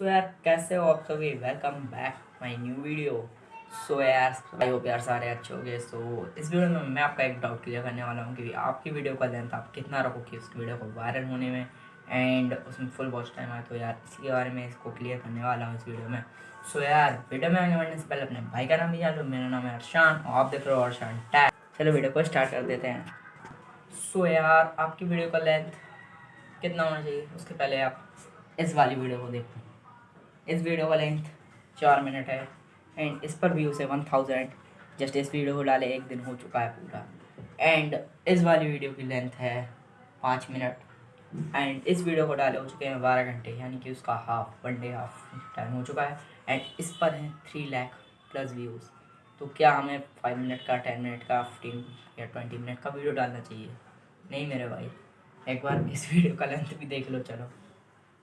सो यार, कैसे हो आप सभी? Welcome back my new video so यार भाई हो प्यार सारे अच्छे हो गए सो इस वीडियो में मैं आपका एक डाउट क्लियर करने वाला हूँ कि आपकी वीडियो का लेंथ आप कितना रखोगे उस वीडियो को वायरल होने में? एंड उसमें फुल वॉच टाइम आए तो यार इसके बारे में इसको क्लियर करने वाला हूँ इस वीडियो में। सो यार वीडियो में आगे बढ़ने से पहले अपने भाई का नाम भी जान लो। मेरा नाम है अर्शान और आप देख रहे हो अर्शान टैग चलो वीडियो को स्टार्ट कर देते हैं। सो यार, आपकी वीडियो का लेंथ कितना होना चाहिए? उसके पहले आप इस वाली वीडियो को देखो। इस वीडियो का लेंथ चार मिनट है। एंड इस पर व्यूज़ है वन थाउज़ेंड। जस्ट इस वीडियो को डाले, एक दिन हो चुका है पूरा। एंड इस वाली वीडियो की लेंथ है पाँच मिनट। एंड इस वीडियो को डाले हो चुके हैं बारह घंटे, यानी कि उसका half, one day half time हो चुका है। एंड इस पर है थ्री लैख प्लस व्यूज़ तो क्या हमें फाइव मिनट का टेन मिनट का फिफ्टीन या ट्वेंटी मिनट का वीडियो डालना चाहिए? नहीं मेरे भाई, एक बार इस वीडियो का लेंथ भी देख लो, चलो।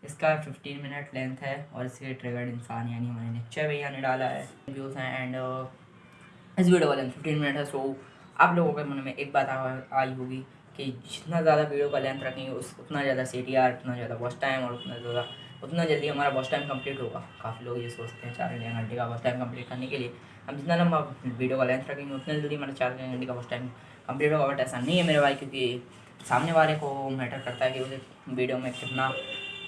इसका 15 मिनट लेंथ है और इसके ट्रिगर्ड इंसान यानी हमारे निश्चय भैया ने डाला है। व्यूज़ हैं एंड इस वीडियो का लेंथ 15 मिनट है सो आप लोगों के मन में एक बात आई होगी कि जितना ज़्यादा वीडियो का लेंथ रखेंगे, उस, उतना ज़्यादा सी टी आर उतना ज़्यादा वॉच टाइम और उतना ज़्यादा, उतना जल्दी हमारा वॉच टाइम कंप्लीट होगा। काफ़ी लोग ये सोचते हैं, चार घंटे का वॉच टाइम कंप्लीट करने के लिए हम जितना लंबा वीडियो का लेंथ रखेंगे, उतना जल्दी हमारा चार घंटे का वॉच टाइम कंप्लीट होगा। बट ऐसा नहीं है मेरे भाई, क्योंकि सामने वाले को मैटर करता है कि उसे वीडियो में कितना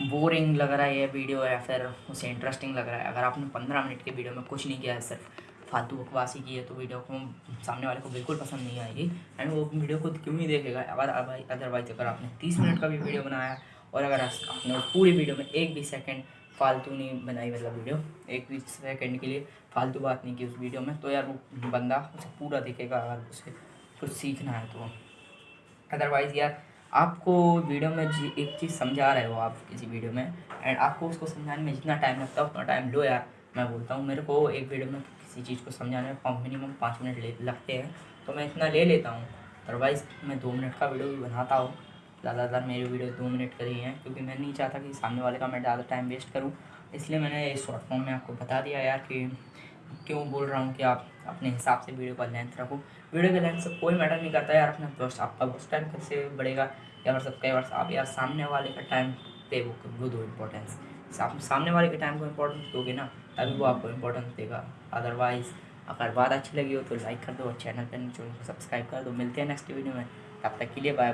बोरिंग लग रहा है ये वीडियो या फिर उसे इंटरेस्टिंग लग रहा है। अगर आपने पंद्रह मिनट की वीडियो में कुछ नहीं किया है सिर्फ़ फालतू बकवासी की है तो वीडियो को सामने वाले को बिल्कुल पसंद नहीं आएगी। एंड वो वीडियो को क्यों नहीं देखेगा? अगर अदरवाइज़ अगर आपने तीस मिनट का भी वीडियो बनाया और अगर आपने पूरी वीडियो में एक भी सेकेंड फालतू नहीं बनाई मतलब वीडियो, एक भी सेकेंड के लिए फालतू बात नहीं की उस वीडियो में तो यार वो बंदा उसे पूरा देखेगा, अगर उसे कुछ सीखना है तो। अदरवाइज़ यार आपको वीडियो में एक चीज़ समझा रहे हो आप किसी वीडियो में एंड आपको उसको समझाने में जितना टाइम लगता है, उतना टाइम लो यार। मैं बोलता हूँ, मेरे को एक वीडियो में किसी चीज़ को समझाने में मिनिमम पाँच मिनट लगते हैं तो मैं इतना ले लेता हूँ। अदरवाइज़ मैं दो मिनट का वीडियो भी बनाता हूँ। ज़्यादातर मेरी वीडियो दो मिनट का ही है, क्योंकि मैं नहीं चाहता कि सामने वाले का मैं ज़्यादा टाइम वेस्ट करूँ। इसलिए मैंने इस शॉर्ट फॉर्म में आपको बता दिया यार कि क्यों बोल रहा हूँ कि आप अपने हिसाब से वीडियो का लेंथ रखो। वीडियो के लेंथ से कोई मैटर नहीं करता यार, अपना दोस्त, आपका उस टाइम कैसे बढ़ेगा? या फिर सब कई बार आप यार सामने वाले का टाइम पे वो वो दो इम्पोर्टेंस आप सामने वाले के टाइम को इम्पोर्टेंस दोगे ना, तभी वो आपको इम्पोर्टेंस देगा। अदरवाइज़ अगर बात अच्छी लगी हो तो लाइक कर दो और चैनल पर चैनल को सब्सक्राइब कर दो। मिलते हैं नेक्स्ट वीडियो में। तब तक के लिए बाय बाय